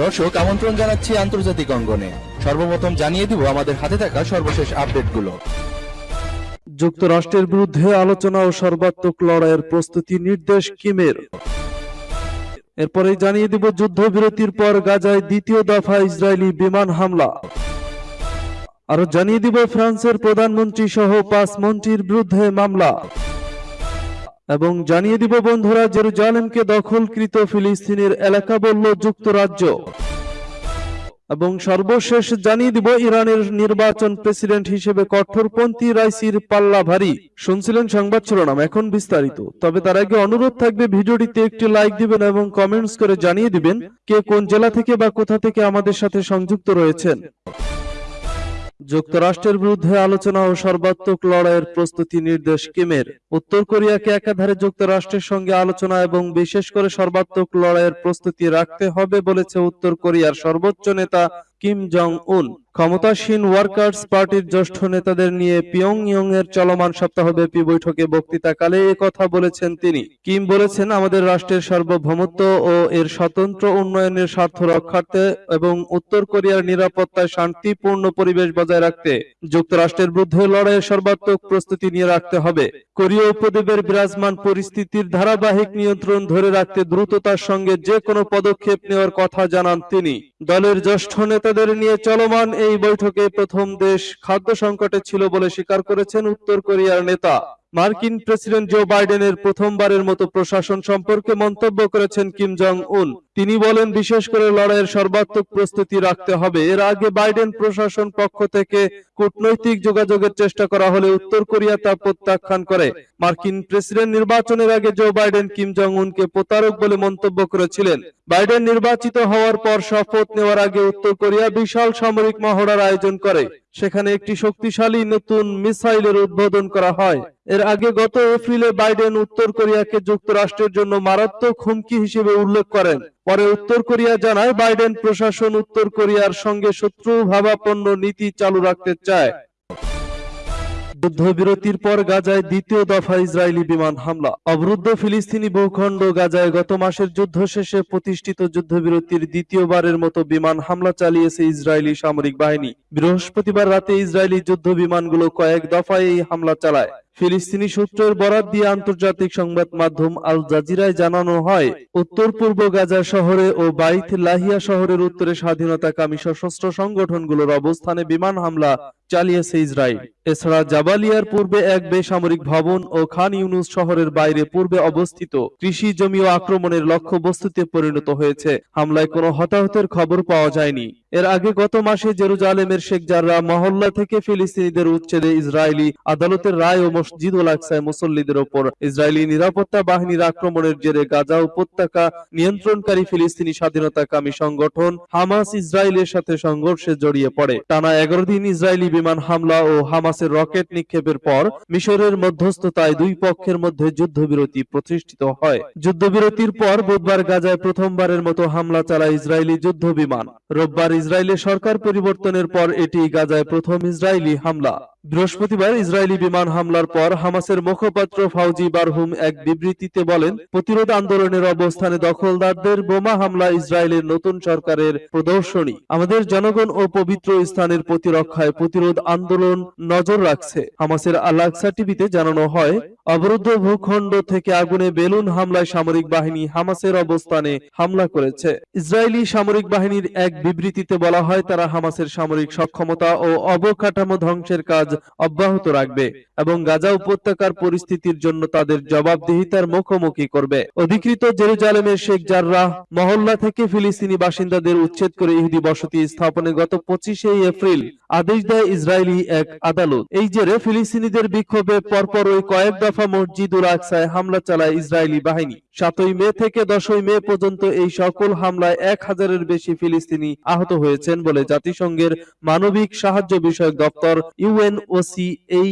দর্শক, আমন্ত্রণ জানাচ্ছি আন্তর্জাতিক অঙ্গনে। সর্বপ্রথম জানিয়ে দিব আমাদের হাতে থাকা সর্বশেষ আপডেটগুলো। যুক্তরাষ্ট্রের বিরুদ্ধে আলোচনা ও সর্বাত্মক লড়াইয়ের প্রস্তুতি নির্দেশ কিমের। এরপরেই জানিয়ে দিব যুদ্ধবিরতির পর গাজায় দ্বিতীয় দফা ইসরায়েলি বিমান হামলা। আরও জানিয়ে দিব ফ্রান্সের প্রধানমন্ত্রী সহ পাঁচ মন্ত্রীর বিরুদ্ধে মামলা। এবং জানিয়ে দিব বন্ধুরা, জেরুজালেমকে দখলকৃত ফিলিস্তিনের এলাকা বলল যুক্তরাজ্য। এবং সর্বশেষ জানিয়ে দিব ইরানের নির্বাচন প্রেসিডেন্ট হিসেবে কঠোরপন্থী রাইসির পাল্লা ভারী শুনছিলেন সংবাদ শিরোনাম, এখন বিস্তারিত। তবে তার আগে অনুরোধ থাকবে ভিডিওটিতে একটি লাইক দিবেন এবং কমেন্টস করে জানিয়ে দিবেন কে কোন জেলা থেকে বা কোথা থেকে আমাদের সাথে সংযুক্ত রয়েছেন। যুক্তরাষ্ট্রের বিরুদ্ধে আলোচনা ও সর্বাত্মক লড়াইয়ের প্রস্তুতি নির্দেশ কিমের। উত্তর কোরিয়াকে একাধারে যুক্তরাষ্ট্রের সঙ্গে আলোচনা এবং বিশেষ করে সর্বাত্মক লড়াইয়ের প্রস্তুতি রাখতে হবে বলেছে উত্তর কোরিয়ার সর্বোচ্চ নেতা কিম জং উন ক্ষমতাসীন ওয়ার্কার্স পার্টির জ্যেষ্ঠ নেতাদের নিয়ে পিয়ংইয়ং এর চলমান সপ্তাহব্যাপী বৈঠকে বক্তৃতাকালে কথা বলেছেন তিনি। কিম বলেছেন, আমাদের রাষ্ট্রের সার্বভৌমত্ব ও এর স্বতন্ত্র উন্নয়নের স্বার্থ রক্ষার্থে এবং উত্তর কোরিয়ার নিরাপত্তায় শান্তিপূর্ণ পরিবেশ বজায় রাখতে যুক্তরাষ্ট্রের বিরুদ্ধে লড়াইয়ের সর্বাত্মক প্রস্তুতি নিয়ে রাখতে হবে। কোরীয় উপদ্বীপের বিরাজমান পরিস্থিতির ধারাবাহিক নিয়ন্ত্রণ ধরে রাখতে দ্রুততার সঙ্গে যে কোনো পদক্ষেপ নেওয়ার কথা জানান তিনি। দলের জ্যেষ্ঠ নেতাদের নিয়ে চলমান এই বৈঠকে প্রথম দেশ খাদ্য সংকটে ছিল বলে স্বীকার করেছেন উত্তর কোরিয়ার নেতা। মার্কিন প্রেসিডেন্ট জো বাইডেনের প্রথমবারের মতো প্রশাসন সম্পর্কে মন্তব্য করেছেন কিম জং উন তিনি বলেন, বিশেষ করে লড়াইয়ের সর্বাত্মক প্রস্তুতি রাখতে হবে। এর আগে বাইডেন প্রশাসন পক্ষ থেকে কূটনৈতিক যোগাযোগের চেষ্টা করা হলে উত্তর কোরিয়া তা প্রত্যাখ্যান করে। মার্কিন প্রেসিডেন্ট নির্বাচনের আগে জো বাইডেন কিম জং উনকে প্রতারক বলে মন্তব্য করেছিলেন। বাইডেন নির্বাচিত হওয়ার পর শপথ নেওয়ার আগে উত্তর কোরিয়া বিশাল সামরিক মহড়ার আয়োজন করে। সেখানে একটি শক্তিশালী নতুন মিসাইলের উদ্বোধন করা হয়। এর আগে গত এপ্রিলে বাইডেন উত্তর কোরিয়াকে যুক্তরাষ্ট্রের জন্য মারাত্মক হুমকি হিসেবে উল্লেখ করেন। পরে উত্তর কোরিয়া জানায়, বাইডেন প্রশাসন উত্তর কোরিয়ার সঙ্গে শত্রু ভাবাপন্ন নীতি চালু রাখতে চায়। যুদ্ধবিরতির পর গাজায় দ্বিতীয় দফা ইসরায়েলি বিমান হামলা। অবরুদ্ধ ফিলিস্তিনি ভূখণ্ড গাজায় গত মাসের যুদ্ধ শেষে প্রতিষ্ঠিত যুদ্ধবিরতির দ্বিতীয়বারের মতো বিমান হামলা চালিয়েছে ইসরায়েলি সামরিক বাহিনী। বৃহস্পতিবার রাতে ইসরায়েলি যুদ্ধ বিমানগুলো কয়েক দফায় এই হামলা চালায়। ফিলিস্তিনি সূত্রের বরাত দিয়ে আন্তর্জাতিক সংবাদ মাধ্যম আল জাজিরায় জানানো হয়, উত্তর পূর্ব গাজা শহরে ও বাইত লাহিয়া শহরের উত্তরে স্বাধীনতাকামী সশস্ত্র সংগঠনগুলোর অবস্থানে বিমান হামলা চালিয়েছে ইসরায়েল। এছাড়া জাবালিয়ার পূর্বে এক বেসামরিক ভবন ও খান ইউনুস শহরের বাইরে পূর্বে অবস্থিত কৃষি জমিও আক্রমণের লক্ষ্যবস্তুতে পরিণত হয়েছে। হামলায় কোনো হতাহতের খবর পাওয়া যায়নি। এর আগে গত মাসে জেরুজালেমের শেখ জাররা মহল্লা থেকে ফিলিস্তিনিদের উচ্ছেদে ইসরায়েলি আদালতের রায় ও মসজিদুল আকসায় মুসল্লিদের ওপর ইসরায়েলি নিরাপত্তা বাহিনীর আক্রমণের জেরে গাজা উপত্যকা, নিয়ন্ত্রণকারী ফিলিস্তিনি স্বাধীনতাকামী সংগঠন হামাস ইসরায়েলের সাথে সংঘর্ষে জড়িয়ে পড়ে। টানা এগারো দিন ইসরায়েলি বিমান হামলা ও হামাসের রকেট নিক্ষেপের পর মিশরের মধ্যস্থতায় দুই পক্ষের মধ্যে যুদ্ধবিরতি প্রতিষ্ঠিত হয়। যুদ্ধবিরতির পর বুধবার গাজায় প্রথমবারের মতো হামলা চালায় ইসরায়েলি যুদ্ধ বিমান রোববার ইসরায়েলের সরকার পরিবর্তনের পর এটি গাজায় প্রথম ইসরায়েলি হামলা। বৃহস্পতিবার ইসরায়েলি বিমান হামলার পর হামাসের মুখপাত্র ফাউজি বারহুম এক বিবৃতিতে বলেন, প্রতিরোধ আন্দোলনের অবস্থানে দখলদারদের বোমা হামলা ইসরায়েলের নতুন সরকারের প্রদর্শনী। আমাদের জনগণ ও পবিত্র স্থানের প্রতিরক্ষায় প্রতিরোধ আন্দোলন নজর রাখছে। হামাসের আলাকসা টিভিতে জানানো হয়, অবরুদ্ধ ভূখণ্ড থেকে আগুনে বেলুন হামলায় সামরিক বাহিনী হামাসের অবস্থানে হামলা করেছে। ইসরায়েলি সামরিক বাহিনীর এক বিবৃতিতে বলা হয়, তারা হামাসের সামরিক সক্ষমতা ও অবকাঠামো ধ্বংসের কাজ অব্যাহত রাখবে এবং গাজা উপত্যকার পরিস্থিতির জন্য তাদের জবাবদিহিতার মুখোমুখি করবে। অধিকৃত জেরুজালেমের শেখ জাররাহ মহল্লা থেকে ফিলিস্তিনি বাসিন্দাদের উচ্ছেদ করে ইহুদি বসতি স্থাপনে গত পঁচিশে এপ্রিল আদেশ দেয় ইসরায়েলি এক আদালত। এই জেরে ফিলিস্তিনিদের বিক্ষোভে পরপর ওই কয়েক দফা মসজিদুল আকসায় হামলা চালায় ইসরায়েলি বাহিনী। সাতই মে থেকে দশই মে পর্যন্ত এই সকল হামলায় এক হাজারের বেশি ফিলিস্তিনি আহত হয়েছেন বলে জাতিসংঘের মানবিক সাহায্য বিষয়ক দপ্তর ইউএনওসি এই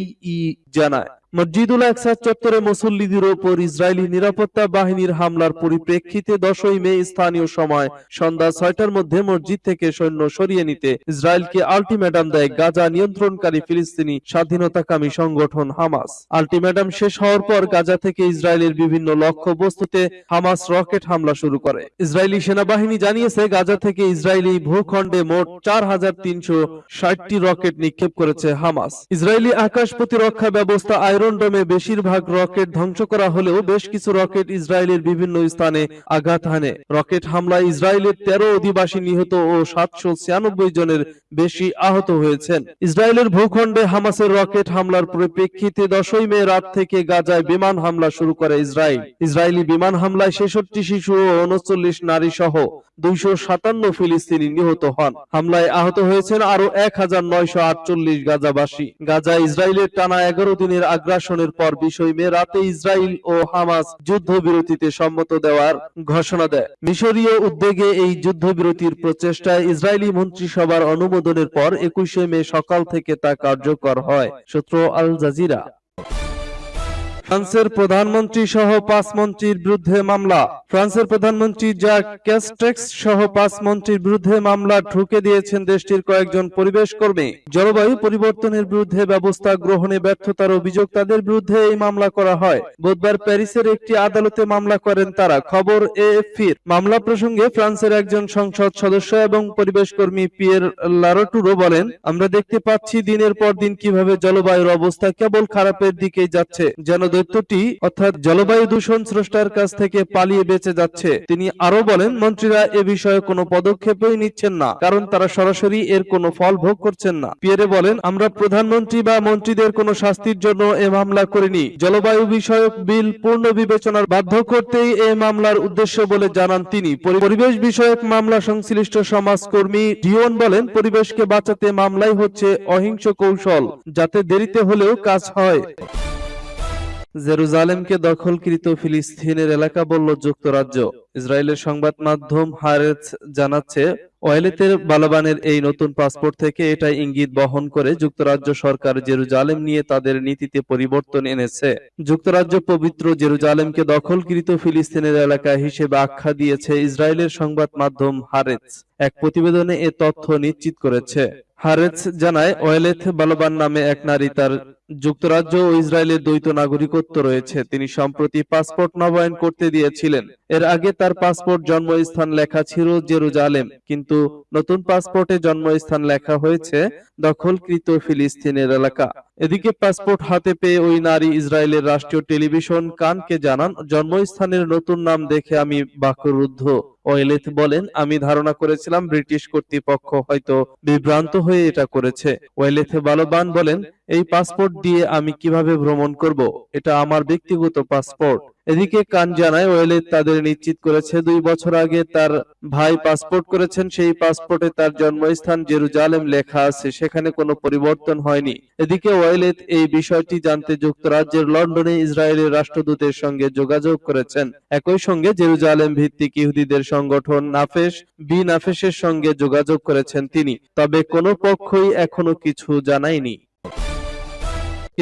জানায়। মসজিদুল আকসা চত্বরে মুসল্লিদের ওপর ইসরায়েলি নিরাপত্তা বাহিনীর হামলার পরিপ্রেক্ষিতে দশই মে স্থানীয় সময় সন্ধ্যা ছয়টার মধ্যে মসজিদ থেকে সৈন্য সরিয়ে নিতে ইসরায়েলকে আলটিমেটাম দেয় গাজা নিয়ন্ত্রণকারী ফিলিস্তিনি স্বাধীনতাকামী সংগঠন হামাস। আলটিমেটাম শেষ হওয়ার পর গাজা থেকে ইসরায়েলের বিভিন্ন লক্ষ্য বস্তুতে হামাস রকেট হামলা শুরু করে। ইসরায়েলি সেনাবাহিনী জানিয়েছে, গাজা থেকে ইসরায়েলি ভূখণ্ডে মোট চার হাজার তিনশো ষাটটি রকেট নিক্ষেপ করেছে হামাস। ইসরায়েলি আকাশ প্রতিরক্ষা ব্যবস্থা আয়রন ডোমে বেশিরভাগ রকেট ধ্বংস করা হলেও বেশ কিছু রকেট ইসরায়েলের বিভিন্ন স্থানে আঘাত হানে। রকেট হামলায় ইসরায়েলের তেরো অধিবাসী নিহত ও সাতশো ছিয়ানব্বই জনের বেশি আহত হয়েছেন। ইসরায়েলের ভূখণ্ডে হামাসের রকেট হামলার পরিপ্রেক্ষিতে দশই মে রাত থেকে গাজায় বিমান হামলা শুরু করে ইসরায়েল। ইসরায়েলি বিমান হামলায় ছেষট্টি শিশু ও উনচল্লিশ নারী সহ দুইশো সাতান্ন ফিলিস্তিনি নিহত হন। হামলায় আহত হয়েছেন আরও এক হাজার নয়শো আটচল্লিশ গাজাবাসী। গাজা ইসরায়েলের টানা এগারো দিনের আগ্রাসনের পর বিষয় মে রাতে ইসরায়েল ও হামাস যুদ্ধবিরতিতে সম্মত দেওয়ার ঘোষণা দেয়। মিশরীয় উদ্যোগে এই যুদ্ধবিরতির প্রচেষ্টায় ইসরায়েলি মন্ত্রিসভার অনুমোদনের পর একুশে মে সকাল থেকে তা কার্যকর হয়, সূত্র আল জাজিরা। ফ্রান্সের প্রধানমন্ত্রী সহ পাঁচ মন্ত্রীর বিরুদ্ধে মামলা। ফ্রান্সের প্রধানমন্ত্রী যা ক্যাস্টেক্স সহ পাঁচ মন্ত্রীর বিরুদ্ধে মামলা ঠুকে দিয়েছেন দেশটির কয়েকজন পরিবেশ কর্মী। জলবায়ু পরিবর্তনের বিরুদ্ধে ব্যবস্থা গ্রহণে ব্যর্থতার অভিযোগ তাদের বিরুদ্ধে এই মামলা করা হয়। বুধবার প্যারিসের একটি আদালতে মামলা করেন তারা। খবর এএফপির। মামলা প্রসঙ্গে ফ্রান্সের একজন সংসদ সদস্য এবং পরিবেশ কর্মী পিয়ের লারটুরো বলেন, আমরা দেখতে পাচ্ছি দিনের পর দিন কীভাবে জলবায়ুর অবস্থা কেবল খারাপের দিকেই যাচ্ছে। যেন দৈত্যটি অর্থাৎ জলবায়ু দূষণ স্রষ্টার কাছ থেকে পালিয়ে বেঁচে যাচ্ছে। তিনি আরও বলেন, মন্ত্রীরা এ বিষয়ে কোনো পদক্ষেপই নিচ্ছেন না, কারণ তারা সরাসরি এর কোনো ফল ভোগ করছেন না। পিয়েরে বলেন, আমরা প্রধানমন্ত্রী বা মন্ত্রীদের কোনো শাস্তির জন্য এ মামলা করিনি। জলবায়ু বিষয়ক বিল পূর্ণ বিবেচনার বাধ্য করতেই এ মামলার উদ্দেশ্য বলে জানান তিনি। পরিবেশ বিষয়ক মামলা সংশ্লিষ্ট সমাজকর্মী ডিওন বলেন, পরিবেশকে বাঁচাতে মামলাই হচ্ছে অহিংস কৌশল, যাতে দেরিতে হলেও কাজ হয়। জেরুজালেমকে দখলকৃত ফিলিস্তিনের এলাকা বলল যুক্তরাজ্য। ইসরায়েলের সংবাদ মাধ্যম হারেজ জানাচ্ছে, ওয়েলেতের বালাবানের এই নতুন পাসপোর্ট থেকে এটা ইঙ্গিত বহন করে যুক্তরাজ্য সরকার জেরুজালেম নিয়ে তাদের নীতিতে পরিবর্তন এনেছে। যুক্তরাজ্য পবিত্র জেরুজালেমকে দখলকৃত ফিলিস্তিনের এলাকা হিসেবে আখ্যা দিয়েছে ইসরায়েলের সংবাদ মাধ্যম হারেজ। এক প্রতিবেদনে এ তথ্য নিশ্চিত করেছে। হারেজ জানায়, ওয়েলেথ বালবান নামে এক নারী তার যুক্তরাজ্য ও ইসরায়েলের দ্বৈত নাগরিকত্ব রয়েছে। তিনি সম্প্রতি পাসপোর্ট নবায়ন করতে দিয়েছিলেন। এর আগে তার পাসপোর্ট জন্মস্থান লেখা ছিল জেরুজালেম, কিন্তু নতুন পাসপোর্টে জন্মস্থান লেখা হয়েছে দখলকৃত ফিলিস্তিনের এলাকা। এদিকে পাসপোর্ট হাতে পেয়ে ওই নারী ইসরায়েলের রাষ্ট্রীয় টেলিভিশন কানকে জানান, জন্মস্থানের নতুন নাম দেখে আমি বাকরুদ্ধ। ওয়েলেথ বলেন, আমি ধারণা করেছিলাম ব্রিটিশ কর্তৃপক্ষ হয়তো বিভ্রান্ত হয়ে এটা করেছে। ওয়েলেথ বালবান বলেন, এই পাসপোর্ট দিয়ে আমি কীভাবে ভ্রমণ করব? এটা আমার ব্যক্তিগত পাসপোর্ট। এদিকে কান জানায় ওয়েলেথ তাদের নিশ্চিত করেছে, দুই বছর আগে তার ভাই পাসপোর্ট করেছেন, সেই পাসপোর্টে তার জন্মস্থান জেরুজালেম লেখা আছে, সেখানে কোনো পরিবর্তন হয়নি। এদিকে ওয়েলেথ এই বিষয়টি জানতে যুক্তরাজ্যের লন্ডনে ইসরায়েলের রাষ্ট্রদূতের সঙ্গে যোগাযোগ করেছেন। একই সঙ্গে জেরুজালেম ভিত্তিক ইহুদিদের সংগঠন নাফেস, বি নাফেসের সঙ্গে যোগাযোগ করেছেন তিনি। তবে কোনো পক্ষই এখনও কিছু জানায়নি।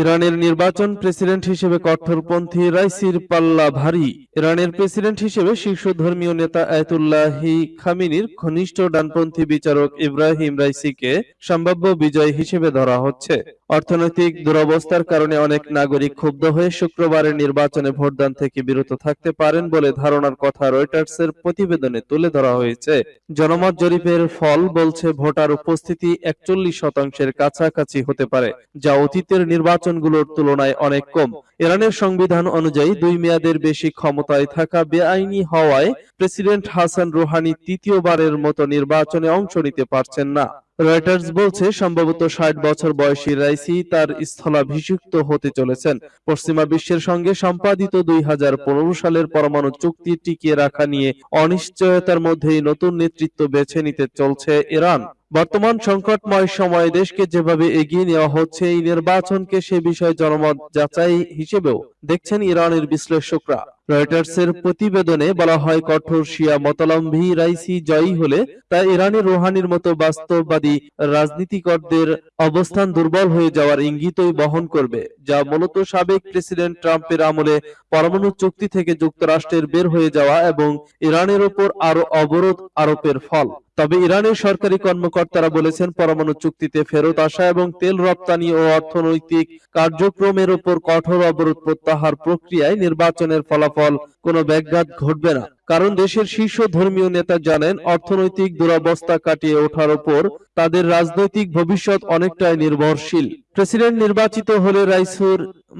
ইরানের নির্বাচন প্রেসিডেন্ট হিসেবে কট্টরপন্থী রাইসির পাল্লা ভারী। ইরানের প্রেসিডেন্ট হিসেবে শীর্ষ ধর্মীয় নেতা আয়াতুল্লাহি খামিনির ঘনিষ্ঠ ডানপন্থী বিচারক ইব্রাহিম রাইসিকে সম্ভাব্য বিজয় হিসেবে ধরা হচ্ছে। অর্থনৈতিক দুরবস্থার কারণে অনেক নাগরিক ক্ষুব্ধ হয়ে শুক্রবারের নির্বাচনে ভোটদান থেকে বিরত থাকতে পারেন বলে ধারণার কথা রয়টার্সের প্রতিবেদনে তুলে ধরা হয়েছে। জনমত জরিপের ফল বলছে ভোটার উপস্থিতি একচল্লিশ শতাংশের কাছাকাছি হতে পারে, যা অতীতের নির্বাচনগুলোর তুলনায় অনেক কম। ইরানের সংবিধান অনুযায়ী দুই মেয়াদের বেশি ক্ষমতায় থাকা বেআইনি হওয়ায় প্রেসিডেন্ট হাসান রুহানি তৃতীয়বারের মতো নির্বাচনে অংশ নিতে পারছেন না। রয়টার্স বলছে, সম্ভবত ষাট বছর বয়সী রাইসি তার স্থলাভিষিক্ত হতে চলেছেন। পশ্চিমা বিশ্বের সঙ্গে সম্পাদিত দুই হাজার পনেরো সালের পরমাণু চুক্তি টিকিয়ে রাখা নিয়ে অনিশ্চয়তার মধ্যেই নতুন নেতৃত্ব বেছে নিতে চলছে ইরান। বর্তমান সংকটময় সময়ে দেশকে যেভাবে এগিয়ে নেওয়া হচ্ছে, এই নির্বাচনকে সে বিষয়ে জনমত যাচাই হিসেবেও দেখছেন ইরানের বিশ্লেষকরা। রয়টার্সের প্রতিবেদনে বলা হয়, কঠোর শিয়া মতালম্বী রাইসি জয়ী হলে তা ইরানের রোহানির মতো বাস্তববাদী রাজনীতিকরদের অবস্থান দুর্বল হয়ে যাওয়ার ইঙ্গিতই বহন করবে, যা মূলত সাবেক প্রেসিডেন্ট ট্রাম্পের আমলে পরমাণু চুক্তি থেকে যুক্তরাষ্ট্রের বের হয়ে যাওয়া এবং ইরানের ওপর আরও অবরোধ আরোপের ফল। তবে ইরানের সরকারি কর্মকর্তারা বলেছেন, পরমাণু চুক্তিতে ফেরত আসা এবং তেল রপ্তানি ও অর্থনৈতিক কার্যক্রমের উপর কঠোর অবরোধ প্রত্যাহার প্রক্রিয়ায় নির্বাচনের ফলাফল কোনো ব্যাঘাত ঘটবে না। কারণ দেশের শীর্ষ ধর্মীয় নেতা জানেন, অর্থনৈতিক দুরবস্থা কাটিয়ে ওঠার উপর তাদের রাজনৈতিক ভবিষ্যৎ অনেকটাই নির্ভরশীল। প্রেসিডেন্ট নির্বাচিত হলে রাইসুর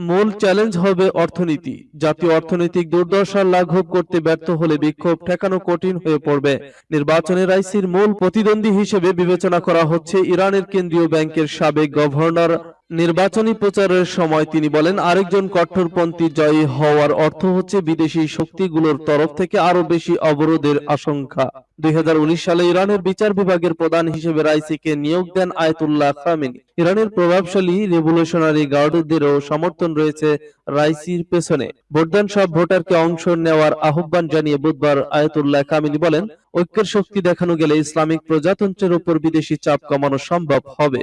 মূল চ্যালেঞ্জ হবে অর্থনীতি। জাতীয় অর্থনৈতিক দুর্দশা লাঘব করতে ব্যর্থ হলে বিক্ষোভ ঠেকানো কঠিন হয়ে পড়বে। নির্বাচনে রাইসির মূল প্রতিদ্বন্দ্বী হিসেবে বিবেচনা করা হচ্ছে ইরানের কেন্দ্রীয় ব্যাংকের সাবেক গভর্নর নির্বাচনী প্রচারের সময় তিনি বলেন, আরেকজন কট্টরপন্থী জয়ী হওয়ার অর্থ হচ্ছে বিদেশি শক্তিগুলোর তরফ থেকে আরও বেশি অবরোধের আশঙ্কা। দুই হাজার উনিশ সালে ইরানের বিচার বিভাগের প্রধান হিসেবে রাইসিকে নিয়োগ দেন আয়তুল্লাহ খামেনি। ইরানের প্রভাবশালী রেভলিউশনারি গার্ডদেরও সমর্থন রয়েছে রাইসির পেছনে। ভোটদান সব ভোটারকে অংশ নেওয়ার আহ্বান জানিয়ে বুধবার আয়তুল্লাহ খামেনি বলেন, ঐক্যের শক্তি দেখানো গেলে ইসলামিক প্রজাতন্ত্রের উপর বিদেশি চাপ কমানো সম্ভব হবে।